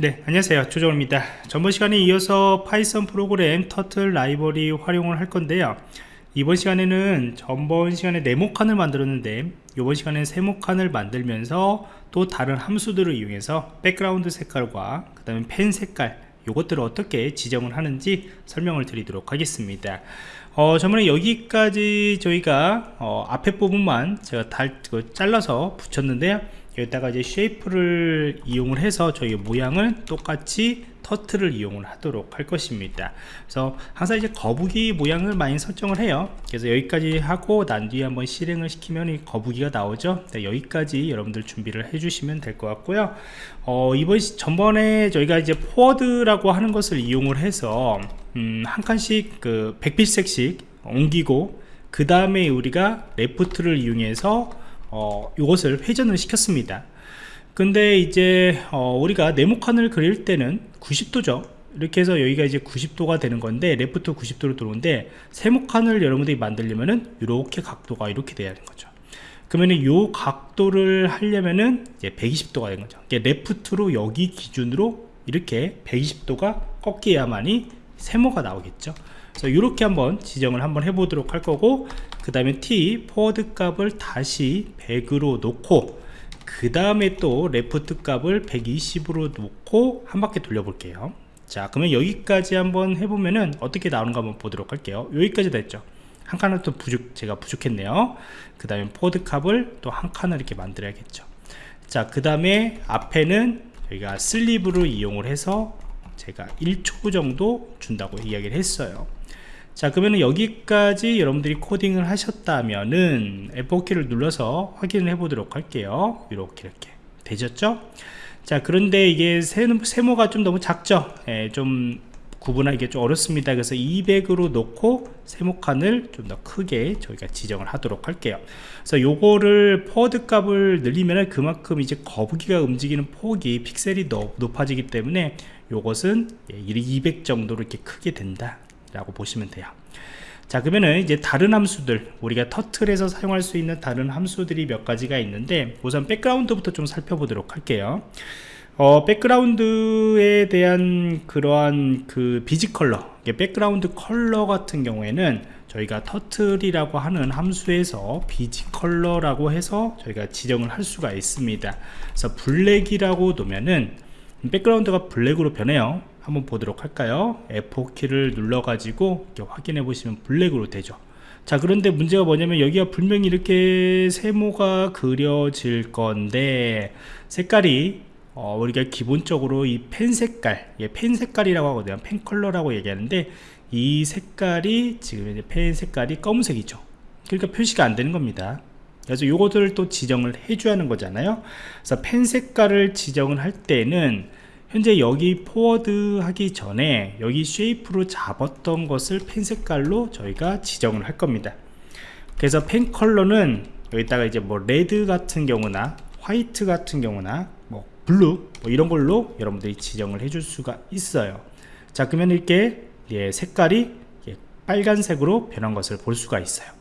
네 안녕하세요. 조정입니다. 전번 시간에 이어서 파이썬 프로그램 turtle 라이브러리 활용을 할 건데요. 이번 시간에는 전번 시간에 네모칸을 만들었는데 이번 시간에는 세모칸을 만들면서 또 다른 함수들을 이용해서 백그라운드 색깔과 그 다음에 펜 색깔 이것들을 어떻게 지정을 하는지 설명을 드리도록 하겠습니다. 어, 저번에 여기까지 저희가 어, 앞에 부분만 제가 달, 그 잘라서 붙였는데요 여기다가 이제 shape를 이용을 해서 저희 모양을 똑같이 터트를 이용을 하도록 할 것입니다. 그래서 항상 이제 거북이 모양을 많이 설정을 해요. 그래서 여기까지 하고 난 뒤에 한번 실행을 시키면 이 거북이가 나오죠? 네, 여기까지 여러분들 준비를 해주시면 될 것 같고요. 어, 이번 전번에 저희가 이제 forward라고 하는 것을 이용을 해서 음, 한 칸씩 그 100픽셀씩 옮기고 그 다음에 우리가 left를 이용해서 어, 이것을 회전을 시켰습니다. 근데 이제 어, 우리가 네모칸을 그릴 때는 90도죠. 이렇게 해서 여기가 이제 90도가 되는 건데 left 90도로 들어오는데 세모칸을 여러분들이 만들려면은 이렇게 각도가 이렇게 돼야 하는 거죠. 그러면 이 각도를 하려면은 이제 120도가 되는 거죠. left로 여기 기준으로 이렇게 120도가 꺾여야만이 세모가 나오겠죠. 그래서 이렇게 한번 지정을 한번 해보도록 할 거고 그 다음에 t forward 값을 다시 100으로 놓고 그 다음에 또 left 값을 120으로 놓고 한 바퀴 돌려 볼게요. 자 그러면 여기까지 한번 해보면은 어떻게 나오는가 한번 보도록 할게요. 여기까지 됐죠? 한 칸을 또 부족 제가 부족했네요. 그 다음에 forward 값을 또 한 칸을 이렇게 만들어야겠죠. 자 그 다음에 앞에는 저희가 sleep으로 이용을 해서 제가 1초 정도 준다고 이야기를 했어요 자 그러면 여기까지 여러분들이 코딩을 하셨다면은 F4키를 눌러서 확인을 해 보도록 할게요. 이렇게 이렇게. 되셨죠? 자 그런데 이게 세모, 가 좀 너무 작죠? 예, 좀 구분하기 좀 어렵습니다. 그래서 200으로 놓고 세모칸을 좀 더 크게 저희가 지정을 하도록 할게요. 그래서 요거를 forward 값을 늘리면 그만큼 이제 거북이가 움직이는 폭이 픽셀이 높아지기 때문에 요것은 200 예, 정도로 이렇게 크게 된다 라고 보시면 돼요. 자 그러면은 이제 다른 함수들 우리가 turtle에서 사용할 수 있는 다른 함수들이 몇 가지가 있는데 우선 백그라운드부터 좀 살펴보도록 할게요. 어, 백그라운드에 대한 그러한 그 bgcolor 백그라운드 컬러 같은 경우에는 저희가 turtle이라고 하는 함수에서 bgcolor라고 해서 저희가 지정을 할 수가 있습니다. 그래서 black이라고 놓으면은 백그라운드가 black으로 변해요. 한번 보도록 할까요? F4키를 눌러 가지고 확인해 보시면 black으로 되죠. 자 그런데 문제가 뭐냐면 여기가 분명히 이렇게 세모가 그려질 건데 색깔이 어, 우리가 기본적으로 이 펜 색깔 예, 펜 색깔이라고 하거든요. 펜 컬러라고 얘기하는데 이 색깔이 지금 펜 색깔이 검은색이죠. 그러니까 표시가 안 되는 겁니다 그래서 요것들을 또 지정을 해줘야 하는 거잖아요. 그래서 펜 색깔을 지정을 할 때는 현재 여기 forward 하기 전에 여기 shape로 잡았던 것을 펜 색깔로 저희가 지정을 할 겁니다. 그래서 펜 컬러는 여기다가 이제 뭐 red 같은 경우나 white 같은 경우나 뭐 blue 뭐 이런 걸로 여러분들이 지정을 해줄 수가 있어요. 자 그러면 이렇게 예, 색깔이 예, 빨간색으로 변한 것을 볼 수가 있어요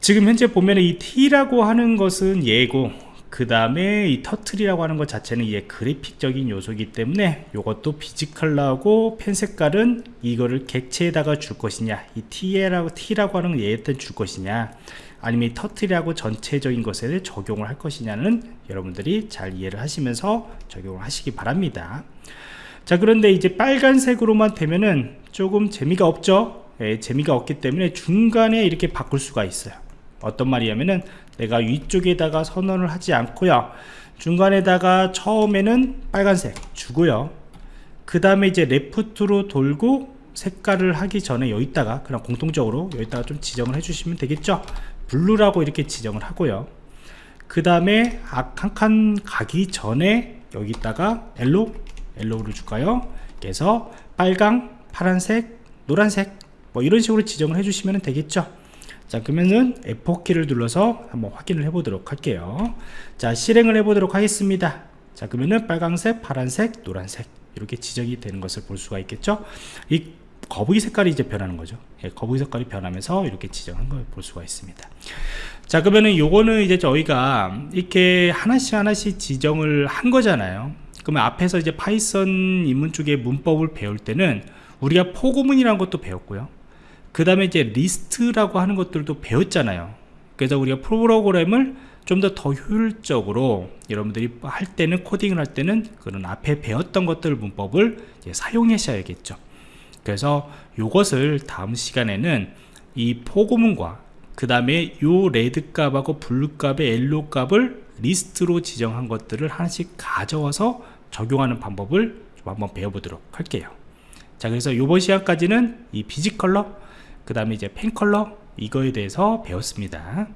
지금 현재 보면 이 T라고 하는 것은 예고 그 다음에 이 터틀이라고 하는 것 자체는 이게 그래픽적인 요소이기 때문에 이것도 비지컬러하고 펜 색깔은 이거를 객체에다가 줄 것이냐 이 T라고, T라고 하는 얘한테 줄 것이냐 아니면 이 터틀이라고 전체적인 것에 적용을 할 것이냐는 여러분들이 잘 이해를 하시면서 적용을 하시기 바랍니다. 자 그런데 이제 빨간색으로만 되면은 조금 재미가 없죠? 예, 재미가 없기 때문에 중간에 이렇게 바꿀 수가 있어요 어떤 말이냐면은 내가 위쪽에다가 선언을 하지 않고요. 중간에다가 처음에는 빨간색 주고요. 그 다음에 이제 left로 돌고 색깔을 하기 전에 여기다가 그냥 공통적으로 여기다가 좀 지정을 해주시면 되겠죠? blue라고 이렇게 지정을 하고요. 그 다음에 한 칸 가기 전에 여기다가 yellow yellow를 줄까요? 그래서 빨강 파란색 노란색 뭐 이런 식으로 지정을 해주시면 되겠죠 자 그러면은 F4키를 눌러서 한번 확인을 해 보도록 할게요. 자 실행을 해 보도록 하겠습니다. 자 그러면은 빨강색 파란색 노란색 이렇게 지정이 되는 것을 볼 수가 있겠죠? 이 거북이 색깔이 이제 변하는 거죠. 예, 거북이 색깔이 변하면서 이렇게 지정한 걸 볼 수가 있습니다. 자 그러면은 요거는 이제 저희가 이렇게 하나씩 하나씩 지정을 한 거잖아요. 그러면 앞에서 이제 파이썬 입문 쪽에 문법을 배울 때는 우리가 포고문이라는 것도 배웠고요 그 다음에 이제 리스트라고 하는 것들도 배웠잖아요. 그래서 우리가 프로그램을 좀 더 더 효율적으로 여러분들이 할 때는 코딩을 할 때는 그런 앞에 배웠던 것들 문법을 사용하셔야겠죠. 그래서 이것을 다음 시간에는 이 포고문과 그 다음에 요 red 값하고 blue 값의 yellow 값을 리스트로 지정한 것들을 하나씩 가져와서 적용하는 방법을 좀 한번 배워보도록 할게요 자 그래서 이번 시간까지는 이 비지 컬러 그 다음에 이제 펜 컬러 이거에 대해서 배웠습니다